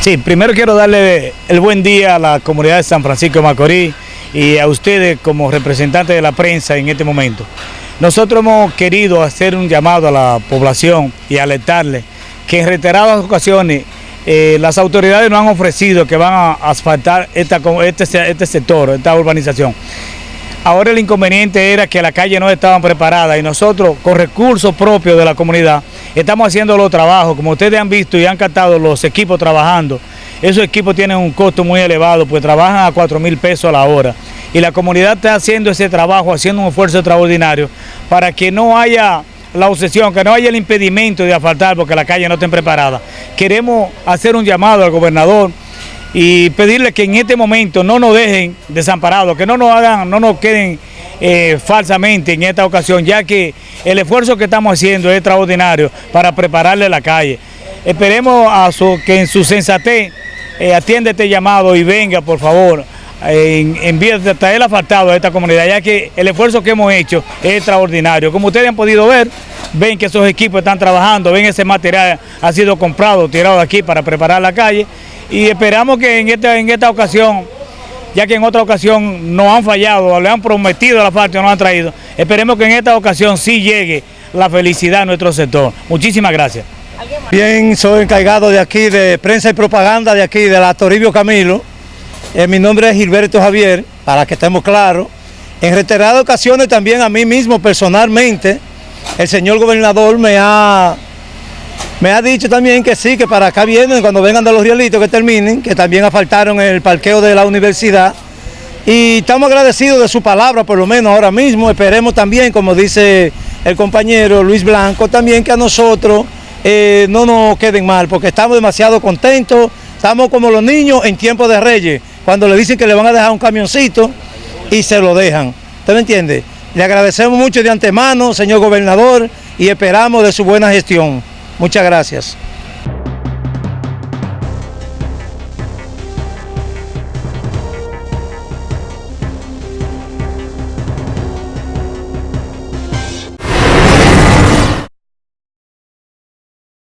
Sí, primero quiero darle el buen día a la comunidad de San Francisco de Macorís y a ustedes como representantes de la prensa en este momento. Nosotros hemos querido hacer un llamado a la población y alertarle que en reiteradas ocasiones eh, las autoridades nos han ofrecido que van a asfaltar este, este sector, esta urbanización. Ahora el inconveniente era que las calles no estaban preparadas y nosotros con recursos propios de la comunidad estamos haciendo los trabajos, como ustedes han visto y han captado los equipos trabajando. Esos equipos tienen un costo muy elevado, pues trabajan a 4 mil pesos a la hora. Y la comunidad está haciendo ese trabajo, haciendo un esfuerzo extraordinario para que no haya la obsesión, que no haya el impedimento de asfaltar porque las calles no estén preparadas. Queremos hacer un llamado al gobernador y pedirle que en este momento no nos dejen desamparados, que no nos hagan, no nos queden eh, falsamente en esta ocasión, ya que el esfuerzo que estamos haciendo es extraordinario para prepararle la calle. Esperemos a que en su sensatez eh, atienda este llamado y venga, por favor, en, en vía de traer asfaltado a esta comunidad, ya que el esfuerzo que hemos hecho es extraordinario. Como ustedes han podido ver, ven que esos equipos están trabajando, ven ese material ha sido comprado, tirado aquí para preparar la calle y esperamos que en esta, en esta ocasión, ya que en otra ocasión no han fallado, le han prometido la parte, no han traído, esperemos que en esta ocasión sí llegue la felicidad a nuestro sector. Muchísimas gracias. Bien, soy encargado de aquí de prensa y propaganda de aquí, de la Toribio Camilo. Eh, mi nombre es Gilberto Javier, para que estemos claros. En reiteradas ocasiones también a mí mismo personalmente, el señor gobernador me ha me ha dicho también que sí, que para acá vienen, cuando vengan de los rielitos que terminen, que también asfaltaron el parqueo de la universidad. Y estamos agradecidos de su palabra, por lo menos ahora mismo. Esperemos también, como dice el compañero Luis Blanco, también que a nosotros eh, no nos queden mal, porque estamos demasiado contentos. Estamos como los niños en tiempo de reyes, cuando le dicen que le van a dejar un camioncito y se lo dejan. ¿Usted me entiende? Le agradecemos mucho de antemano, señor gobernador, y esperamos de su buena gestión. Muchas gracias.